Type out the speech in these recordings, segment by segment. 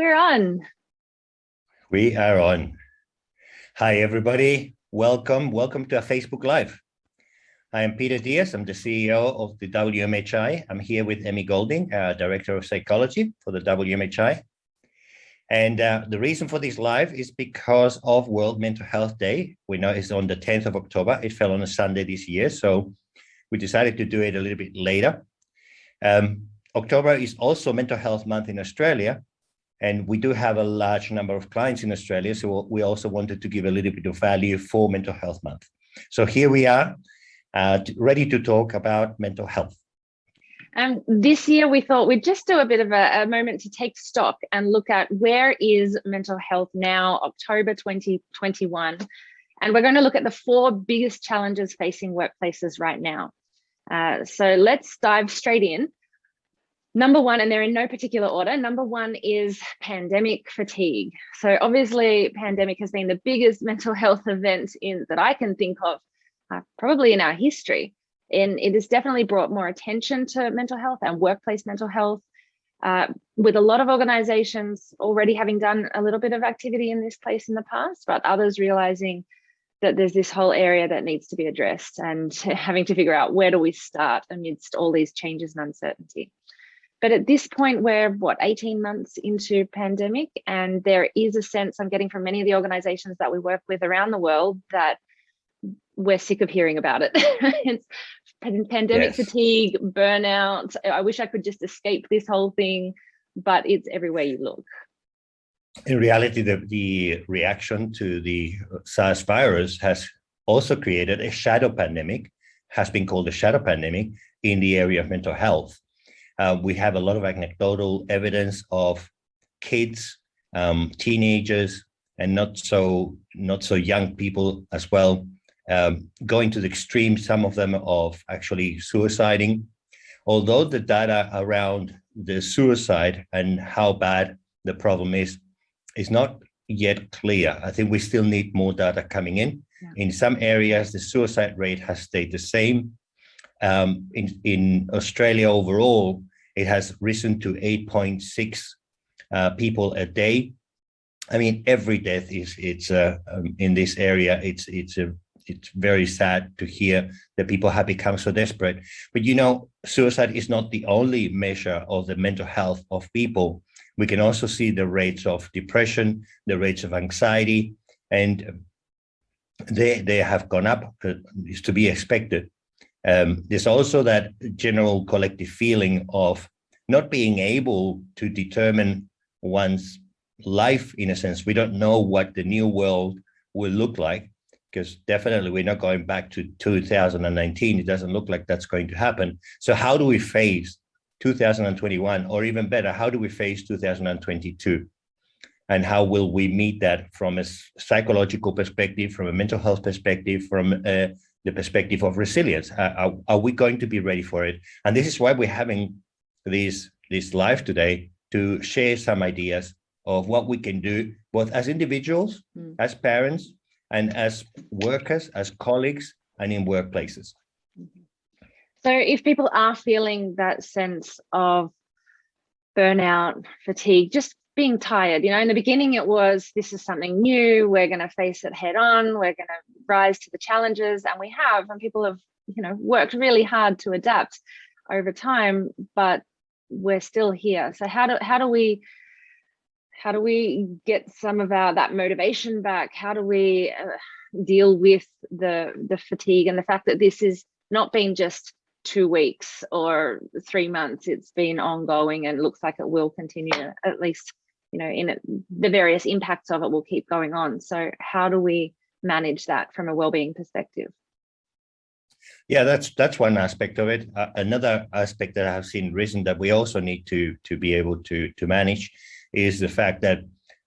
we're on. We are on. Hi, everybody. Welcome. Welcome to our Facebook Live. I am Peter Diaz. I'm the CEO of the WMHI. I'm here with Emmy Golding, uh, Director of Psychology for the WMHI. And uh, the reason for this live is because of World Mental Health Day. We know it's on the 10th of October. It fell on a Sunday this year, so we decided to do it a little bit later. Um, October is also Mental Health Month in Australia, and we do have a large number of clients in Australia, so we also wanted to give a little bit of value for Mental Health Month. So here we are, uh, ready to talk about mental health. And this year we thought we'd just do a bit of a, a, moment to take stock and look at where is mental health now, October 2021. And we're going to look at the four biggest challenges facing workplaces right now. Uh, so let's dive straight in. Number one, and they're in no particular order, number one is pandemic fatigue. So obviously pandemic has been the biggest mental health event in that I can think of, uh, probably in our history. And it has definitely brought more attention to mental health and workplace mental health, uh, with a lot of organizations already having done a little bit of activity in this place in the past, but others realizing that there's this whole area that needs to be addressed and having to figure out where do we start amidst all these changes and uncertainty. But at this point, we're what, 18 months into pandemic, and there is a sense I'm getting from many of the organizations that we work with around the world that we're sick of hearing about it. it's pandemic yes. fatigue, burnout. I wish I could just escape this whole thing, but it's everywhere you look. In reality, the, the reaction to the SARS virus has also created a shadow pandemic, has been called a shadow pandemic in the area of mental health. Uh, we have a lot of anecdotal evidence of kids, um, teenagers, and not so not so young people as well, um, going to the extreme, some of them of actually suiciding. Although the data around the suicide and how bad the problem is, is not yet clear. I think we still need more data coming in. Yeah. In some areas, the suicide rate has stayed the same. Um, in, in Australia overall, it has risen to 8.6 uh, people a day. I mean, every death is it's uh, um, in this area. It's it's a it's very sad to hear that people have become so desperate. But you know, suicide is not the only measure of the mental health of people. We can also see the rates of depression, the rates of anxiety, and they they have gone up. Uh, is to be expected. Um, there's also that general collective feeling of not being able to determine one's life in a sense. We don't know what the new world will look like because definitely we're not going back to 2019. It doesn't look like that's going to happen. So how do we face 2021 or even better, how do we face 2022? And how will we meet that from a psychological perspective, from a mental health perspective, from uh, the perspective of resilience. Uh, are, are, we going to be ready for it? And this is why we're having this, this live today to share some ideas of what we can do, both as individuals, mm. as parents, and as workers, as colleagues, and in workplaces. Mm-hmm. So if people are feeling that sense of burnout, fatigue, just being tired. You know, in the beginning, it was this is something new. We're going to face it head on. We're going to rise to the challenges, and we have. And people have, you know, worked really hard to adapt over time, but we're still here. So how do how do we how do we get some of our that motivation back? How do we uh, deal with the the fatigue and the fact that this is not being just two weeks or three months. It's been ongoing and looks like it will continue at least, you know, in it, the various impacts of it will keep going on. So how do we manage that from a well-being perspective? Yeah, that's that's one aspect of it. Uh, another aspect that I have seen risen that we also need to to be able to to manage is the fact that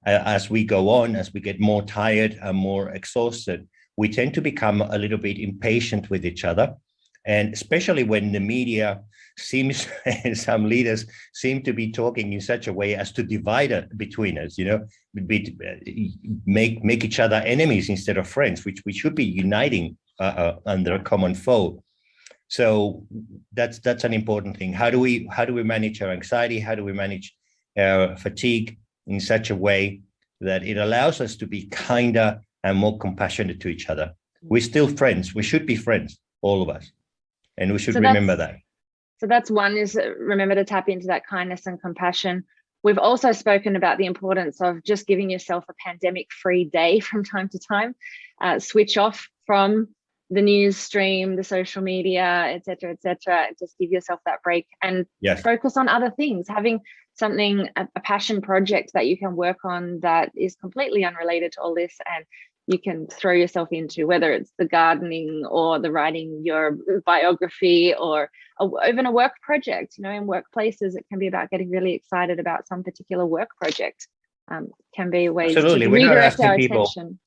uh, as we go on, as we get more tired and more exhausted, we tend to become a little bit impatient with each other and especially when the media seems some leaders seem to be talking in such a way as to divide between us, you know, be, make make each other enemies instead of friends, which we should be uniting uh, uh, under a common foe. So that's that's an important thing. How do we how do we manage our anxiety? How do we manage our fatigue? in such a way that it allows us to be kinder and more compassionate to each other. We're still friends. We should be friends, all of us. And we should So remember that. So that's one is uh, remember to tap into that kindness and compassion. We've also spoken about the importance of just giving yourself a pandemic free day from time to time, uh, switch off from the news stream, the social media, et cetera, et cetera. Just give yourself that break and Yes. focus on other things, having something, a, a passion project that you can work on that is completely unrelated to all this and you can throw yourself into, whether it's the gardening or the writing your biography or a, even a work project. You know, in workplaces, it can be about getting really excited about some particular work project. Um, can be ways Absolutely. to We're not redirect asking our people- attention.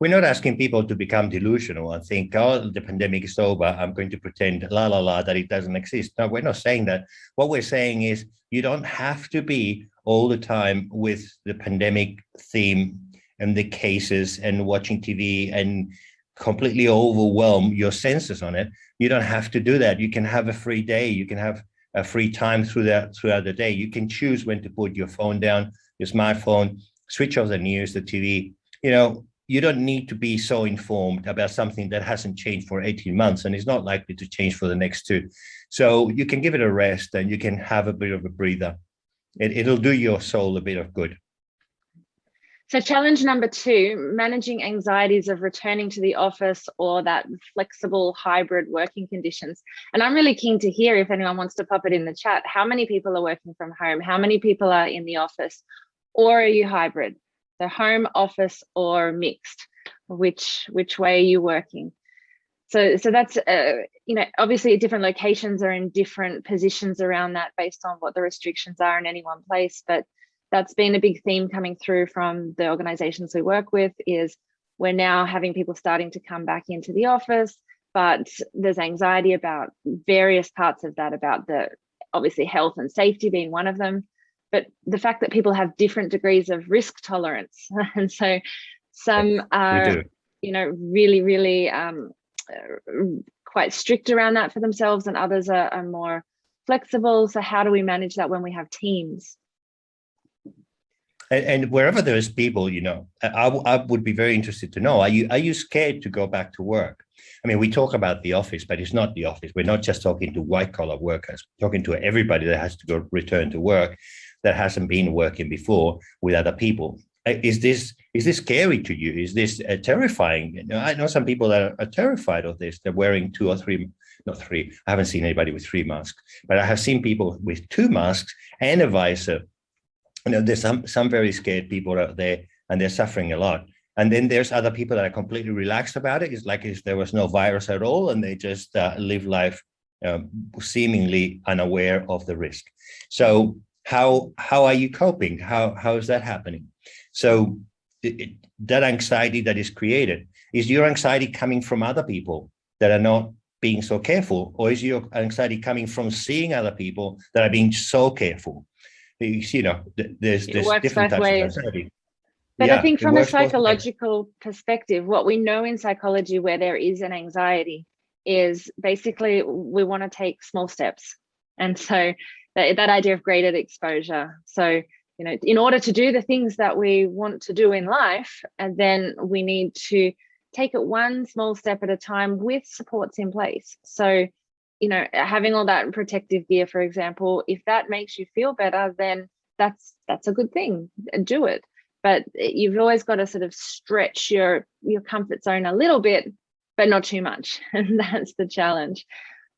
We're not asking people to become delusional and think, oh, the pandemic is over. I'm going to pretend la la la that it doesn't exist. No, we're not saying that. What we're saying is you don't have to be all the time with the pandemic theme and the cases and watching TV and completely overwhelm your senses on it. You don't have to do that. You can have a free day. You can have a free time through that throughout the day. You can choose when to put your phone down, your smartphone, switch off the news, the TV. You know, you don't need to be so informed about something that hasn't changed for 18 months and is not likely to change for the next two. So you can give it a rest and you can have a bit of a breather. It, it'll do your soul a bit of good. So challenge number two, managing anxieties of returning to the office or that flexible hybrid working conditions. And I'm really keen to hear if anyone wants to pop it in the chat, how many people are working from home? How many people are in the office? Or are you hybrid? The home office or mixed? Which, which way are you working? So, so that's, uh, you know, obviously different locations are in different positions around that based on what the restrictions are in any one place. But that's been a big theme coming through from the organizations we work with is we're now having people starting to come back into the office, but there's anxiety about various parts of that, about the obviously health and safety being one of them, but the fact that people have different degrees of risk tolerance. and so some are, you know, really, really um, uh, quite strict around that for themselves and others are, are more flexible. So how do we manage that when we have teams? And, and wherever there's people, you know, I would be very interested to know, are you, are you scared to go back to work? I mean, we talk about the office, but it's not the office. We're not just talking to white collar workers, We're talking to everybody that has to go return to work that hasn't been working before with other people. Is this is this scary to you? Is this uh, terrifying? You know, I know some people that are, are terrified of this. They're wearing two or three, not three. I haven't seen anybody with three masks, but I have seen people with two masks and a visor you know, there's some some very scared people out there and they're suffering a lot. And then there's other people that are completely relaxed about it. It's like if there was no virus at all and they just uh, live life um, seemingly unaware of the risk. So how how are you coping? How how is that happening? So it, that anxiety that is created, is your anxiety coming from other people that are not being so careful? Or is your anxiety coming from seeing other people that are being so careful? You know, there's, there's different types ways. of anxiety. But I think from a works both ways. psychological perspective, what we know in psychology where there is an anxiety is basically we want to take small steps. And so that, that idea of graded exposure. So, you know, in order to do the things that we want to do in life, and then we need to take it one small step at a time with supports in place. So, you know, having all that protective gear, for example, if that makes you feel better, then that's that's a good thing. Do it. But you've always got to sort of stretch your your comfort zone a little bit but not too much. And that's the challenge.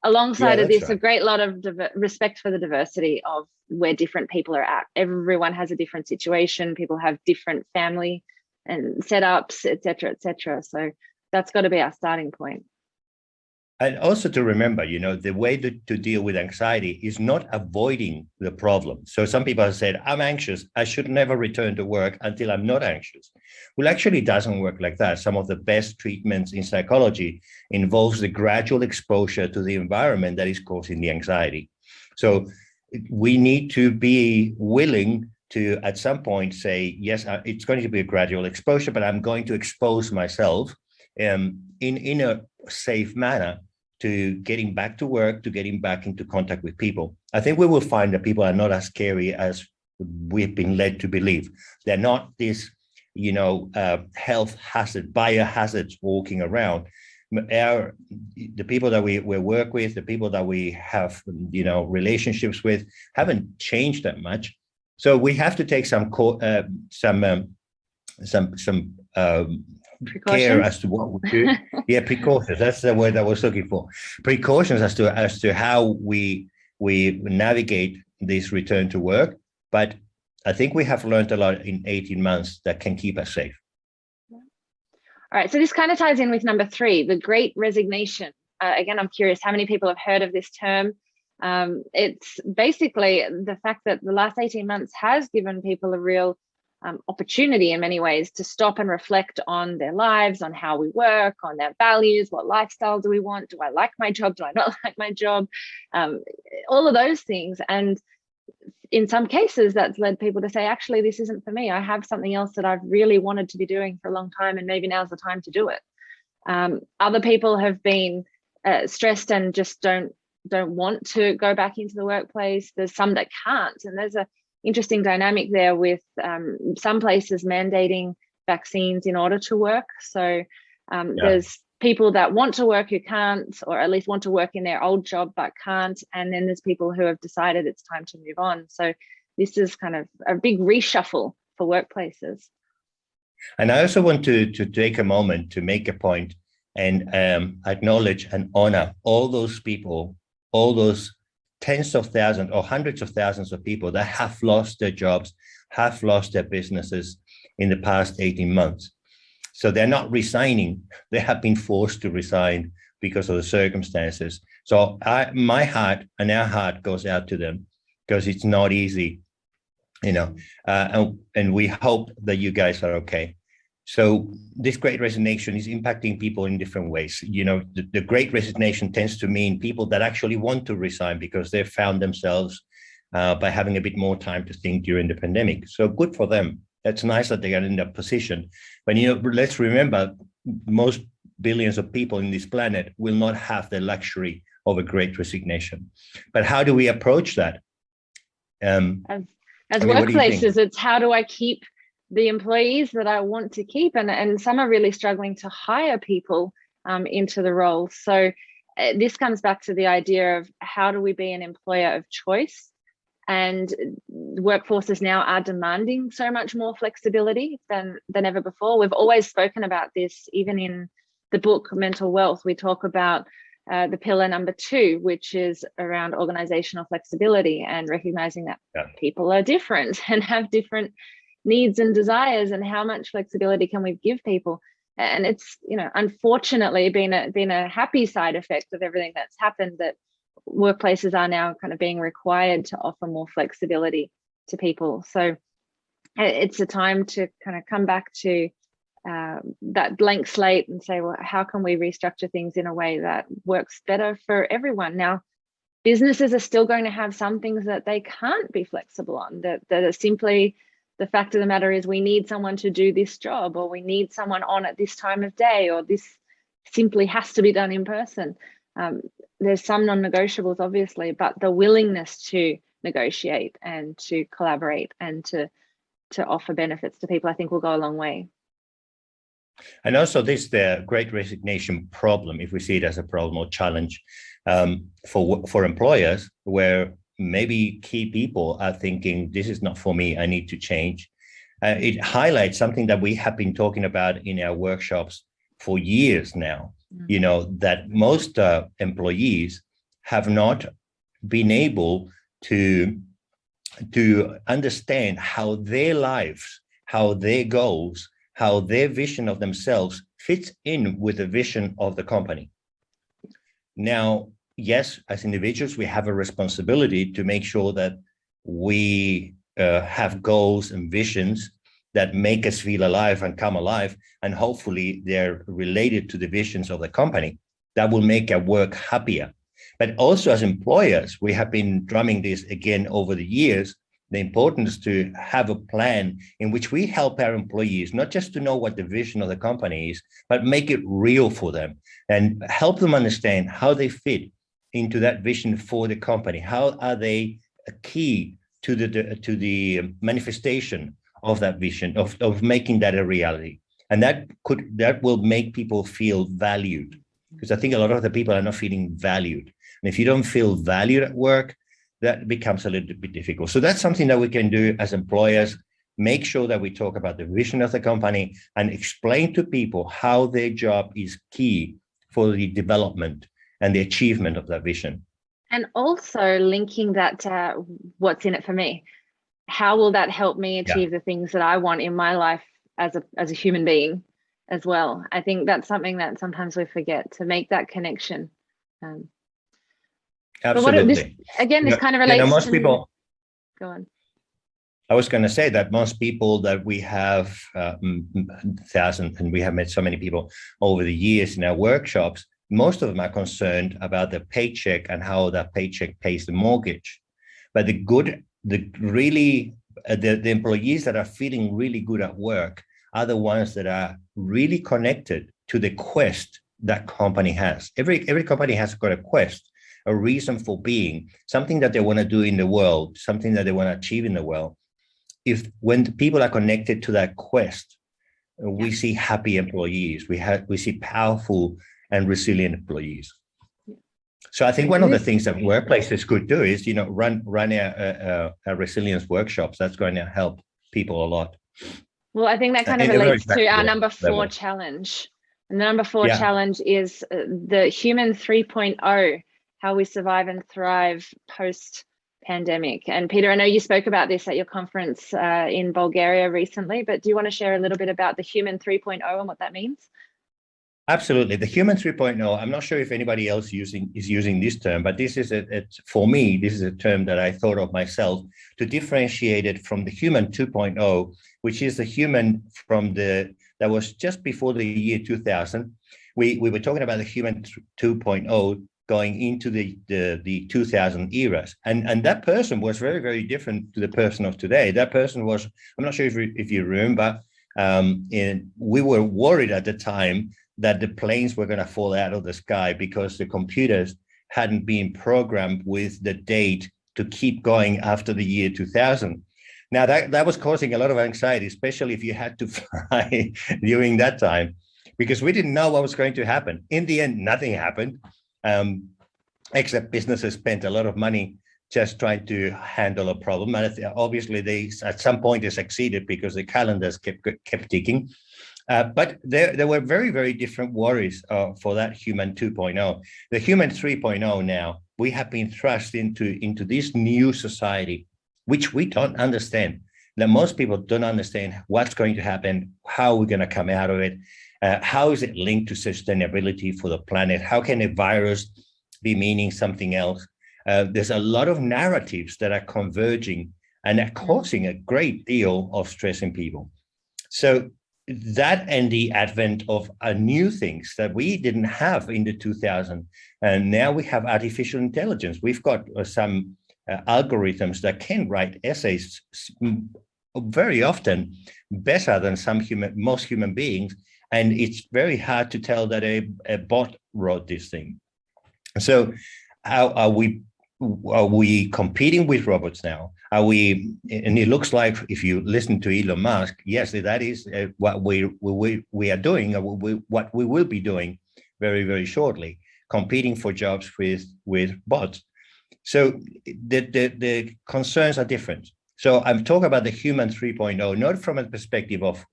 Alongside of this right. a great lot of respect for the diversity of where different people are at. Everyone has a different situation. People have different family and setups etc etc so that's got to be our starting point And also to remember, you know, the way to, to deal with anxiety is not avoiding the problem. So some people have said, I'm anxious. I should never return to work until I'm not anxious. Well, actually, it doesn't work like that. Some of the best treatments in psychology involves the gradual exposure to the environment that is causing the anxiety. So we need to be willing to, at some point, say, yes, it's going to be a gradual exposure, but I'm going to expose myself um, in, in a safe manner to getting back to work, to getting back into contact with people. I think we will find that people are not as scary as we've been led to believe. They're not this, you know, uh, health hazard, biohazards walking around. Our, the people that we, we work with, the people that we have, you know, relationships with haven't changed that much. So we have to take some uh, some um, some some um, care as to what we do. yeah, precautions. That's the word I was looking for. Precautions as to as to how we we navigate this return to work. But I think we have learned a lot in 18 months that can keep us safe. All right, so this kind of ties in with number three, the great resignation. Uh, again, I'm curious how many people have heard of this term. Um, it's basically the fact that the last 18 months has given people a real um, opportunity in many ways to stop and reflect on their lives, on how we work, on their values, what lifestyle do we want? Do I like my job? Do I not like my job? Um, all of those things. And in some cases, that's led people to say, actually, this isn't for me. I have something else that I've really wanted to be doing for a long time, and maybe now's the time to do it. Um, other people have been uh, stressed and just don't don't want to go back into the workplace. There's some that can't, and there's a interesting dynamic there with um, some places mandating vaccines in order to work. So um, yeah. there's people that want to work who can't, or at least want to work in their old job but can't. And then there's people who have decided it's time to move on. So this is kind of a big reshuffle for workplaces. And I also want to, to take a moment to make a point and um, acknowledge and honor all those people, all those tens of thousands or hundreds of thousands of people that have lost their jobs, have lost their businesses in the past 18 months. So they're not resigning, they have been forced to resign because of the circumstances. So I, my heart and our heart goes out to them because it's not easy, you know, uh, and, and we hope that you guys are okay. So this great resignation is impacting people in different ways. You know, the, the, great resignation tends to mean people that actually want to resign because they've found themselves uh, by having a bit more time to think during the pandemic. So good for them. That's nice that they are in that position. But you know, let's remember, most billions of people in this planet will not have the luxury of a great resignation. But how do we approach that? Um, as, as I mean, workplaces, it's how do I keep the employees that I want to keep and, and some are really struggling to hire people um, into the role. So uh, this comes back to the idea of how do we be an employer of choice and workforces now are demanding so much more flexibility than than ever before. We've always spoken about this, even in the book Mental Wealth, we talk about uh, the pillar number two, which is around organizational flexibility and recognizing that yeah. people are different and have different needs and desires and how much flexibility can we give people? And it's you know unfortunately been a been a happy side effect of everything that's happened that workplaces are now kind of being required to offer more flexibility to people. So it's a time to kind of come back to uh, that blank slate and say well how can we restructure things in a way that works better for everyone? Now businesses are still going to have some things that they can't be flexible on that, that are simply the fact of the matter is we need someone to do this job or we need someone on at this time of day or this simply has to be done in person. Um, there's some non-negotiables obviously, but the willingness to negotiate and to collaborate and to to offer benefits to people, I think will go a long way. And also this the great resignation problem, if we see it as a problem or challenge um, for, for employers, where maybe key people are thinking, this is not for me, I need to change. Uh, it highlights something that we have been talking about in our workshops for years now, mm. you know, that most uh, employees have not been able to, to understand how their lives, how their goals, how their vision of themselves fits in with the vision of the company. Now, yes, as individuals, we have a responsibility to make sure that we uh, have goals and visions that make us feel alive and come alive. And hopefully they're related to the visions of the company that will make our work happier. But also as employers, we have been drumming this again over the years, the importance to have a plan in which we help our employees, not just to know what the vision of the company is, but make it real for them and help them understand how they fit into that vision for the company? How are they a key to the, to the manifestation of that vision, of, of making that a reality. And that could that will make people feel valued. Because I think a lot of the people are not feeling valued. And if you don't feel valued at work, that becomes a little bit difficult. So that's something that we can do as employers, make sure that we talk about the vision of the company and explain to people how their job is key for the development and the achievement of that vision. And also linking that to what's in it for me. How will that help me achieve yeah. the things that I want in my life as a, as a human being as well? I think that's something that sometimes we forget to make that connection. Um, Absolutely. This, again, this kind of relates you know, most to, people, go on. I was going to say that most people that we have uh, thousands, and we have met so many people over the years in our workshops, most of them are concerned about the paycheck and how that paycheck pays the mortgage. But the good, the really, uh, the, the employees that are feeling really good at work are the ones that are really connected to the quest that company has. Every, every company has got a quest, a reason for being, something that they want to do in the world, something that they want to achieve in the world if when people are connected to that quest, we see happy employees, we have we see powerful and resilient employees. So I think one of the things that workplaces could do is, you know, run run a, a, a resilience workshops. That's going to help people a lot. Well, I think that kind of relates to our number four challenge. And the number four yeah. challenge is uh, the human 3.0, how we survive and thrive post pandemic. And Peter, I know you spoke about this at your conference uh, in Bulgaria recently, but do you want to share a little bit about the human 3.0 and what that means? Absolutely. The human 3.0, I'm not sure if anybody else using is using this term, but this is a, it's for me, this is a term that I thought of myself to differentiate it from the human 2.0, which is the human from the, that was just before the year 2000. We, we were talking about the human 2.0 going into the, the, the 2000 eras. And, and that person was very, very different to the person of today. That person was, I'm not sure if, if you remember, um, in, we were worried at the time that the planes were going to fall out of the sky because the computers hadn't been programmed with the date to keep going after the year 2000. Now that, that was causing a lot of anxiety, especially if you had to fly during that time, because we didn't know what was going to happen. In the end, nothing happened um, except businesses spent a lot of money just trying to handle a problem. And obviously they, at some point they succeeded because the calendars kept, kept ticking. Uh, but there, there were very, very different worries uh, for that human 2.0. The human 3.0 now, we have been thrust into, into this new society, which we don't understand. That most people don't understand what's going to happen, how we're going to come out of it, uh, how is it linked to sustainability for the planet? How can a virus be meaning something else? Uh, there's a lot of narratives that are converging and are causing a great deal of stress in people. So that and the advent of uh, new things that we didn't have in the 2000 and now we have artificial intelligence we've got uh, some uh, algorithms that can write essays very often better than some human most human beings and it's very hard to tell that a, a bot wrote this thing. So how are we are we competing with robots now? Are we, and it looks like if you listen to Elon Musk, yes, that is uh, what we, we, we are doing, we, what we will be doing very, very shortly, competing for jobs with, with bots. So the, the, the concerns are different. So I'm talking about the human 3.0, not from a perspective of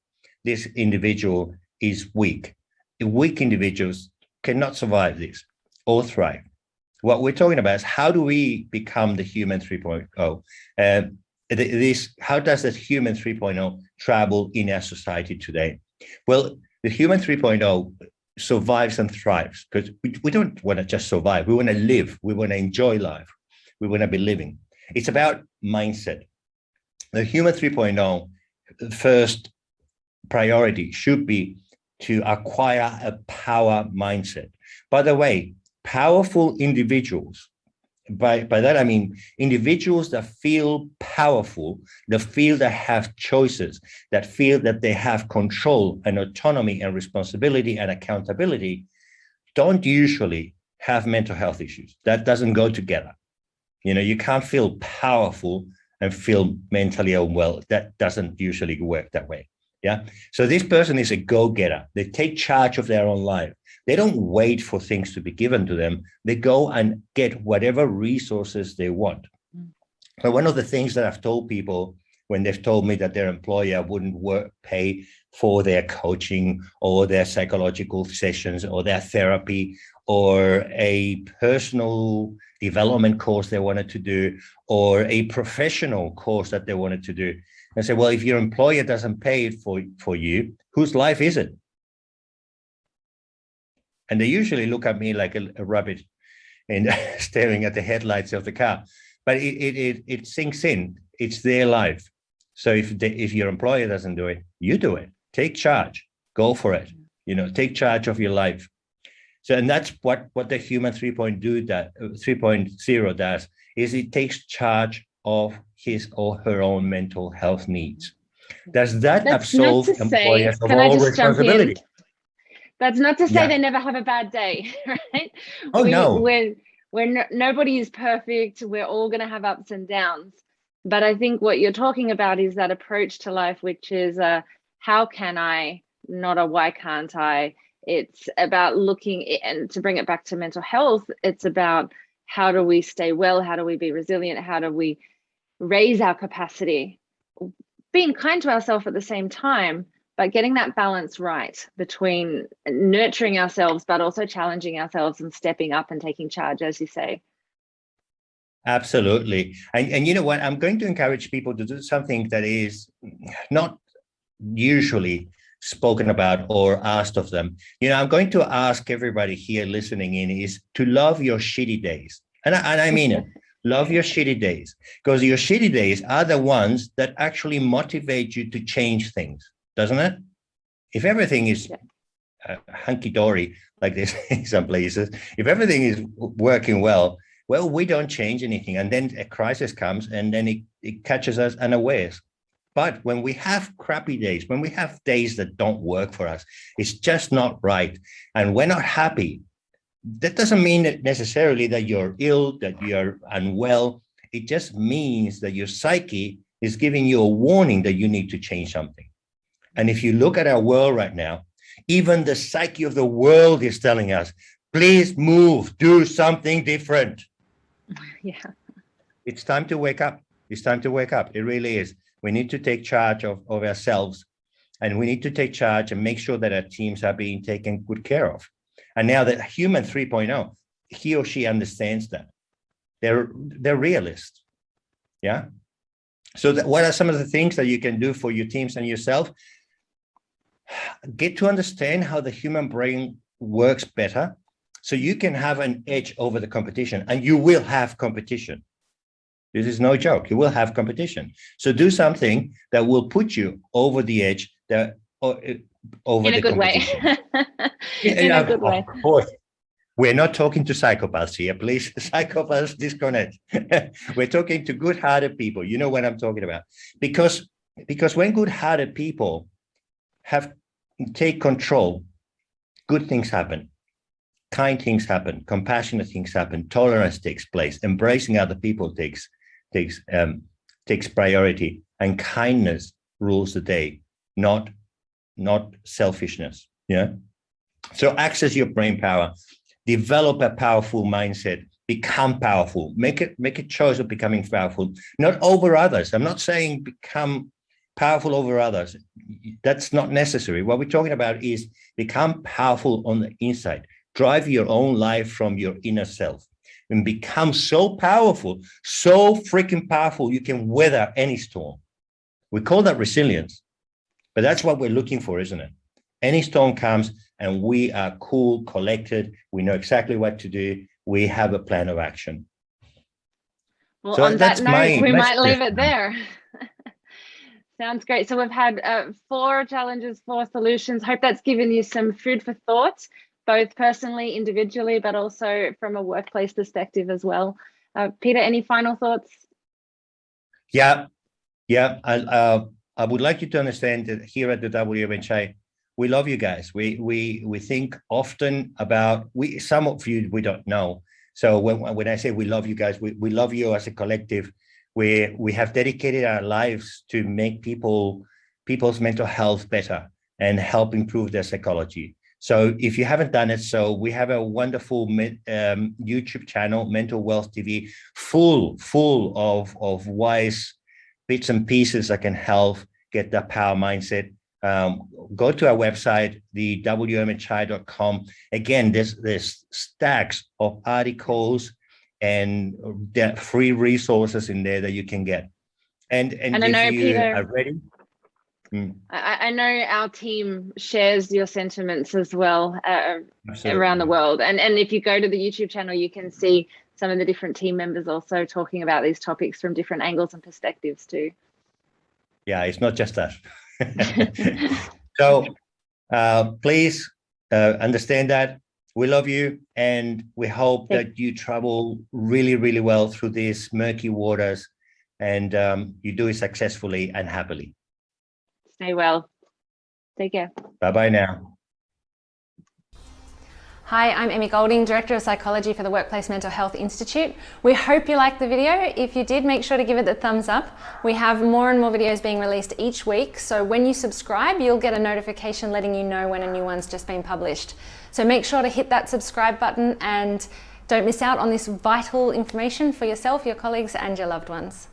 this individual is weak. Weak individuals cannot survive this or thrive. What we're talking about is how do we become the human 3.0? Uh, this, how does that human 3.0 travel in our society today? Well, the human 3.0 survives and thrives because we, we don't want to just survive. We want to live. We want to enjoy life. We want to be living. It's about mindset. The human 3.0 first priority should be to acquire a power mindset. By the way, powerful individuals, by, by that I mean individuals that feel powerful, that feel that have choices, that feel that they have control and autonomy and responsibility and accountability, don't usually have mental health issues. That doesn't go together. You know, you can't feel powerful and feel mentally unwell. That doesn't usually work that way. Yeah. So this person is a go-getter. They take charge of their own life. They don't wait for things to be given to them. They go and get whatever resources they want. Mm. So one of the things that I've told people when they've told me that their employer wouldn't work, pay for their coaching or their psychological sessions or their therapy or a personal development course they wanted to do or a professional course that they wanted to do. And say, well, if your employer doesn't pay it for, for you, whose life is it? And they usually look at me like a, a rabbit and staring at the headlights of the car. But it, it, it, it sinks in, it's their life. So if, if your employer doesn't do it, you do it, take charge, go for it, you know, take charge of your life. So, and that's what, what the human 3.0 that 3.0 does, is it takes charge of his or her own mental health needs. Does that That's absolve not to say- employers of all just jump in? responsibility? That's not to say Yeah. they never have a bad day, right? Oh, no. We're, we're no, nobody is perfect. We're all going to have ups and downs. But I think what you're talking about is that approach to life, which is uh, how can I, not a why can't I. It's about looking, and to bring it back to mental health, it's about how do we stay well? How do we be resilient? How do we raise our capacity? Being kind to ourselves at the same time, but getting that balance right between nurturing ourselves, but also challenging ourselves and stepping up and taking charge, as you say. Absolutely. And, and you know what? I'm going to encourage people to do something that is not usually spoken about or asked of them. You know, I'm going to ask everybody here listening in is to love your shitty days. And I, and I mean it. Love your shitty days because your shitty days are the ones that actually motivate you to change things, doesn't it? If everything is Yeah. uh, hunky-dory like this in some places, if everything is working well, well, we don't change anything. And then a crisis comes and then it, it catches us unawares. But when we have crappy days, when we have days that don't work for us, it's just not right. And we're not happy. That doesn't mean that necessarily that you're ill, that you're unwell. It just means that your psyche is giving you a warning that you need to change something. And if you look at our world right now, even the psyche of the world is telling us, please move, do something different. Yeah. It's time to wake up. It's time to wake up. It really is. We need to take charge of, of ourselves and we need to take charge and make sure that our teams are being taken good care of. And now that human 3.0, he or she understands that. They're, they're realists. Yeah. So what are some of the things that you can do for your teams and yourself? Get to understand how the human brain works better so you can have an edge over the competition and you will have competition. This is no joke. You will have competition. So do something that will put you over the edge that over In the a good way. In Yeah, a good way. Of course. We're not talking to psychopaths here, please. Psychopaths disconnect. We're talking to good-hearted people. You know what I'm talking about. Because, because when good-hearted people have take control, good things happen. Kind things happen, compassionate things happen, tolerance takes place, embracing other people takes takes um, takes priority, and kindness rules the day, not not selfishness. Yeah. So access your brain power, develop a powerful mindset, become powerful, make it make a choice of becoming powerful, not over others. I'm not saying become powerful over others. That's not necessary. What we're talking about is become powerful on the inside, drive your own life from your inner self and become so powerful, so freaking powerful, you can weather any storm. We call that resilience, but that's what we're looking for, isn't it? Any storm comes and we are cool, collected. We know exactly what to do. We have a plan of action. Well, So on that note, we might leave it there. Sounds great. So we've had uh, four challenges, four solutions. Hope that's given you some food for thought, both personally, individually, but also from a workplace perspective as well. Uh, Peter, any final thoughts? Yeah, yeah. I, uh, I would like you to understand that here at the WMHI, we love you guys. We we we think often about we. Some of you we don't know. So when when I say we love you guys, we we love you as a collective. where we have dedicated our lives to make people people's mental health better and help improve their psychology. So if you haven't done it, so we have a wonderful um, YouTube channel, Mental Wealth TV, full, full of, of wise bits and pieces that can help get that power mindset. Um, go to our website, the wmhi.com. Again, there's, there's stacks of articles and free resources in there that you can get. And, and, and I know, you Peter, are ready, Mm. I, I, know our team shares your sentiments as well uh, around the world. And, and if you go to the YouTube channel, you can see some of the different team members also talking about these topics from different angles and perspectives too. Yeah, it's not just us. so uh, please uh, understand that we love you and we hope that you travel really, really well through these murky waters and um, you do it successfully and happily. Stay well. Take care. Bye-bye now. Hi, I'm Emmy Golding, Director of Psychology for the Workplace Mental Health Institute. We hope you liked the video. If you did, make sure to give it the thumbs up. We have more and more videos being released each week, so when you subscribe, you'll get a notification letting you know when a new one's just been published. So make sure to hit that subscribe button and don't miss out on this vital information for yourself, your colleagues and your loved ones.